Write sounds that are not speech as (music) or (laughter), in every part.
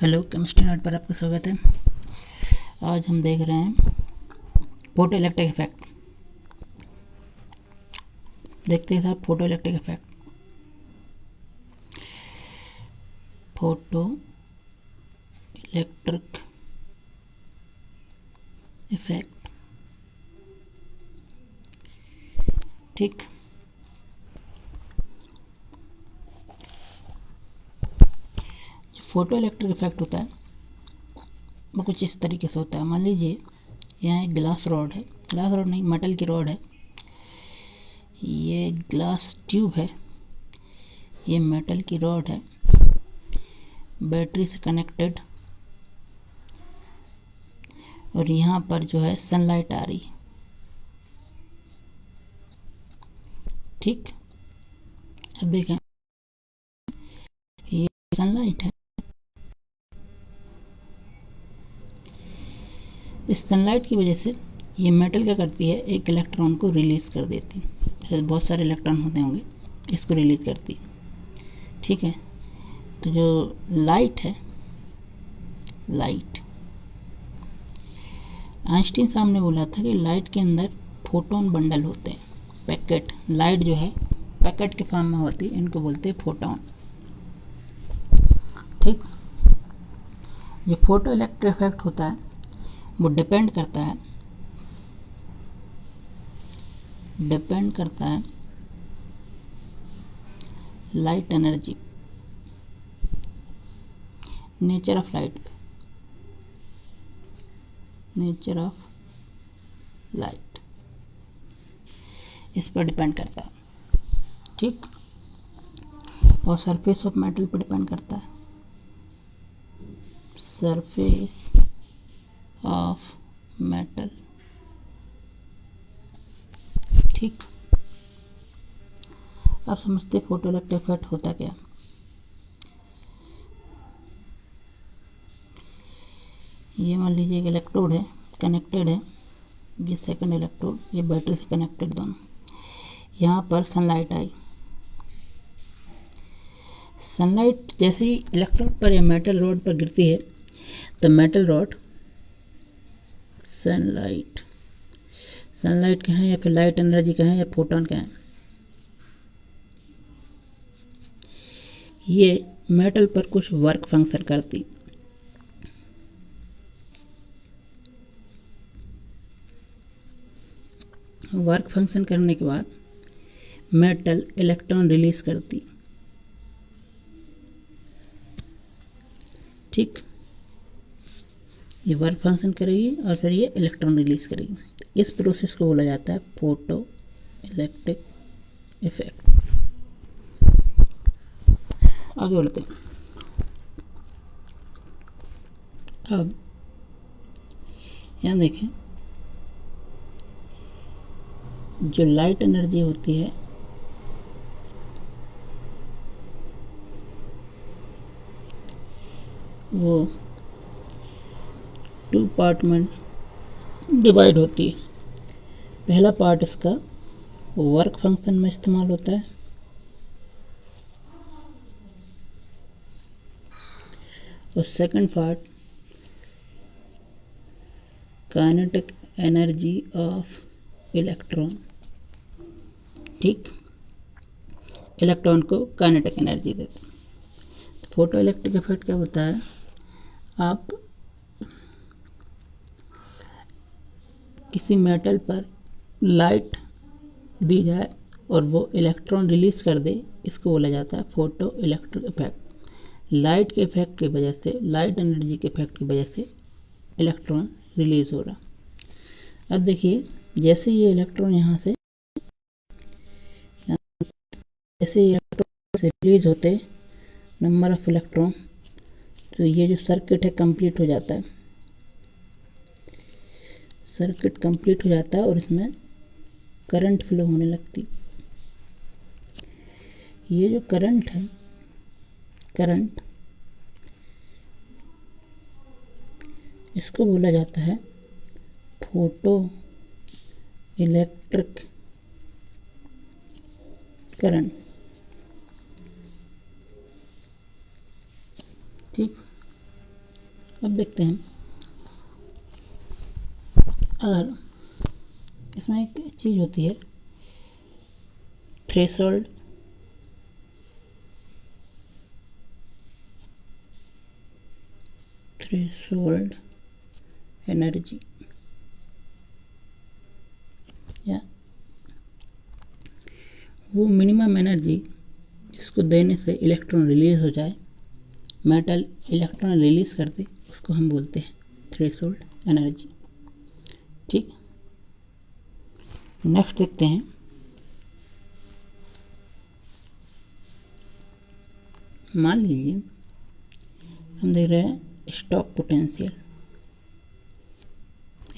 Hello, chemistry note पर आपका स्वागत है। आज हम देख रहे हैं फ़ोटो इलेक्ट्रिक इफ़ेक्ट। देखते हैं साहब photo electric effect. Photo electric effect. ठीक। फ़ोटो इलेक्ट्रिक इफ़ेक्ट होता है, वो कुछ इस तरीके से होता है। मान लीजिए, यहाँ एक ग्लास रॉड है। ग्लास रॉड नहीं मेटल की रॉड है। ये ग्लास ट्यूब है। ये मेटल की रॉड है। बैटरी से कनेक्टेड और यहाँ पर जो है सनलाइट आ रही। ठीक? अब देखें। ये सनलाइट है। इस सनलाइट की वजह से ये मेटल क्या करती है, एक इलेक्ट्रॉन को रिलीज़ कर देती है। जैसे बहुत सारे इलेक्ट्रॉन होते होंगे, इसको रिलीज़ करती ठीक है? तो जो लाइट है, लाइट। आइंस्टीन साहब ने बोला था कि लाइट के अंदर फोटोन बंडल होते हैं, पैकेट। लाइट जो है, पैकेट के फॉर्म में होती है, इनको बोलते हैं फोटोन। ठीक? जो फ़ोटो इलेक्ट्रिक इफ़ेक्ट होता है वो डिपेंड करता है। डिपेंड करता है light energy nature of light nature of light इस पर डिपेंड करता है। ठीक? और सरफेस ऑफ़ मेटल पर डिपेंड करता है। सरफेस ऑफ़ मेटल ठीक। आप समझते फ़ोटो इलेक्ट्रिक इफ़ेक्ट होता क्या? ये मान लीजिए एक इलेक्ट्रोड है कनेक्टेड है। ये सेकंड इलेक्ट्रोड ये बैटरी से कनेक्टेड दोनों। यहाँ पर सनलाइट आई। सनलाइट जैसे ही इलेक्ट्रोड पर या मेटल रोड पर गिरती है तो मेटल रॉड सनलाइट सनलाइट क्या है या फिर लाइट एनर्जी क्या है या फोटोन क्या है ये मेटल पर कुछ वर्क फ़ंक्शन करती। वर्क फ़ंक्शन करने के बाद मेटल इलेक्ट्रॉन रिलीज़ करती। ठीक? ये वर्क फ़ंक्शन करेगी और फिर ये इलेक्ट्रॉन रिलीज़ करेगी। इस प्रोसेस को बोला जाता है फ़ोटो इलेक्ट्रिक इफ़ेक्ट आगे बढ़ते हैं। अब यहाँ देखें। जो लाइट एनर्जी होती है, वो टू पार्ट में डिवाइड होती है। पहला पार्ट इसका वर्क फ़ंक्शन में इस्तेमाल होता है। और second part kinetic energy of electron ठीक? इलेक्ट्रॉन को काइनेटिक एनर्जी देते तो फ़ोटो इलेक्ट्रिक इफ़ेक्ट क्या होता है? आप किसी मेटल पर लाइट दी जाए और वो इलेक्ट्रॉन रिलीज़ कर दे, इसको बोला जाता है फ़ोटो इलेक्ट्रिक इफ़ेक्ट। लाइट के इफ़ेक्ट की वजह से, लाइट एनर्जी के इफ़ेक्ट की वजह से इलेक्ट्रॉन रिलीज़ हो रहा। अब देखिए, जैसे ये इलेक्ट्रॉन यहाँ से, जैसे इलेक्ट्रॉन से रिलीज़ होते, नंबर ऑफ़ इलेक्ट्रॉन तो ये जो सर्किट है, कंप्लीट हो जाता है। सर्किट कंप्लीट हो जाता है और इसमें करंट फ्लो होने लगती। ये जो करंट है करंट इसको बोला जाता है फ़ोटो इलेक्ट्रिक करंट ठीक? अब देखते हैं। अगर इसमें एक चीज़ होती है थ्रेशोल्ड थ्रेशोल्ड एनर्जी या वो मिनिमम एनर्जी जिसको देने से इलेक्ट्रॉन रिलीज़ हो जाए मेटल इलेक्ट्रॉन रिलीज़ कर दे उसको हम बोलते हैं थ्रेशोल्ड एनर्जी ठीक? नेक्स्ट देखते हैं। मान लीजिए, हम देख रहे हैं स्टॉप पोटेंशियल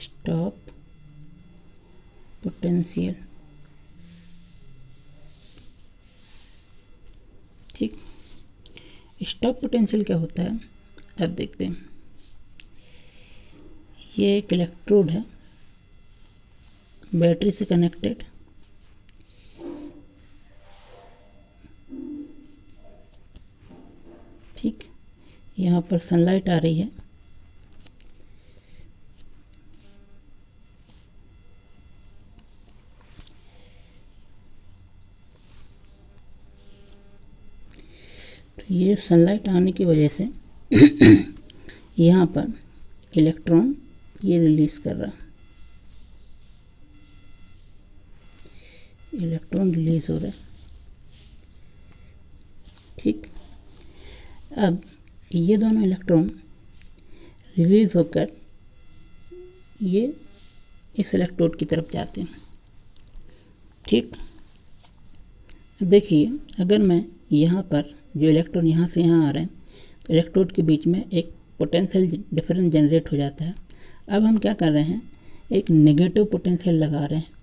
स्टॉप पोटेंशियल ठीक? स्टॉक पोटेंशियल क्या होता है? अब देखते हैं। ये एक इलेक्ट्रोड है। बैटरी से कनेक्टेड। ठीक, यहाँ पर सनलाइट आ रही है। तो ये सनलाइट आने की वजह से (coughs) यहाँ पर इलेक्ट्रॉन ये रिलीज़ कर रहा। इलेक्ट्रॉन रिलीज़ हो रहा है। ठीक? अब ये दोनों इलेक्ट्रॉन रिलीज़ होकर ये इस इलेक्ट्रोड की तरफ़ जाते हैं। ठीक? देखिए, अगर मैं यहाँ पर जो इलेक्ट्रॉन यहाँ से यहाँ आ रहे हैं तो इलेक्ट्रोड के बीच में एक पोटेंशियल डिफरेंस जनरेट हो जाता है। अब हम क्या कर रहे हैं? एक नेगेटिव पोटेंशियल लगा रहे हैं।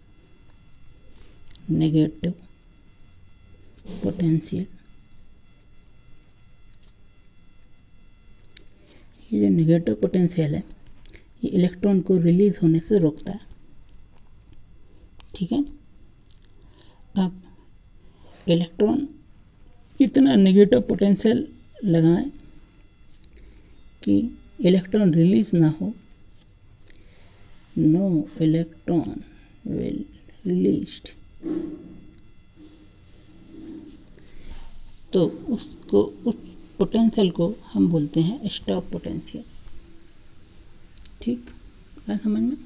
नेगेटिव पोटेंशियल ये जो नेगेटिव पोटेंशियल है, ये इलेक्ट्रॉन को रिलीज़ होने से रोकता है। ठीक है? अब इलेक्ट्रॉन इतना नेगेटिव पोटेंशियल लगाएँ कि इलेक्ट्रॉन रिलीज़ ना हो? नो इलेक्ट्रॉन विल रिलीज्ड तो उसको, उस पोटेंशियल को हम बोलते हैं स्टॉप पोटेंशियल ठीक? क्या समझ में?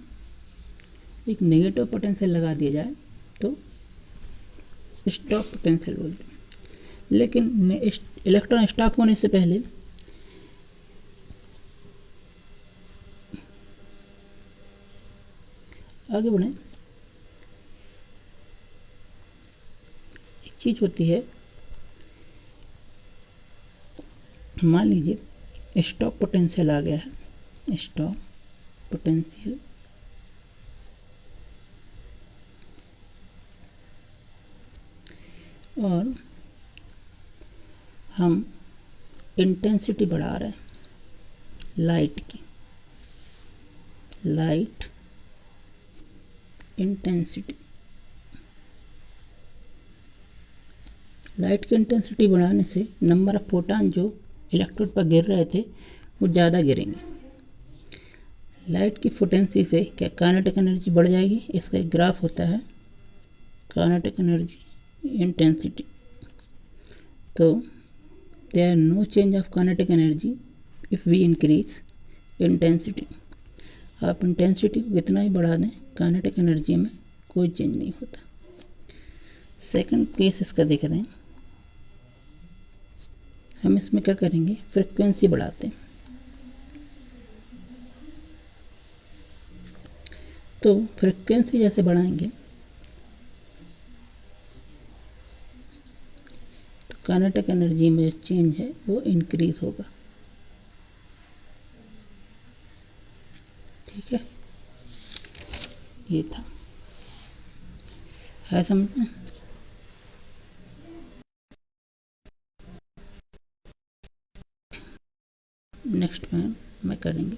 एक नेगेटिव पोटेंशियल लगा दिया जाए तो स्टॉप पोटेंशियल बोलते हैं। लेकिन इलेक्ट्रॉन स्टॉप होने से पहले आगे बढ़ें। चीज़ होती है। मान लीजिए स्टॉप पोटेंशियल आ गया है। स्टॉप पोटेंशियल और हम इंटेंसिटी बढ़ा रहे हैं लाइट की। लाइट इंटेंसिटी लाइट की इंटेंसिटी बढ़ाने से नंबर ऑफ़ फोटान जो इलेक्ट्रोड पर गिर रहे थे, वो ज़्यादा गिरेंगे। लाइट की फोटेंसी से क्या कानेटिक एनर्जी बढ़ जाएगी? इसका एक ग्राफ होता है कानेटिक एनर्जी इंटेंसिटी तो there no change of kinetic energy if we increase intensity आप इंटेंसिटी को कितना ही बढ़ा दें कानेटिक एनर्जी में कोई चेंज नहीं होता। सेकंड केस इसका देख रहे हैं। हम इसमें क्या करेंगे? फ्रिक्वेंसी बढ़ाते हैं। तो फ्रिक्वेंसी जैसे बढ़ाएँगे तो कानेटिक एनर्जी में जो चेंज है वो इंक्रीज होगा। ठीक है? ये था। है समझ में? नेक्स्ट में मैं करेंगे।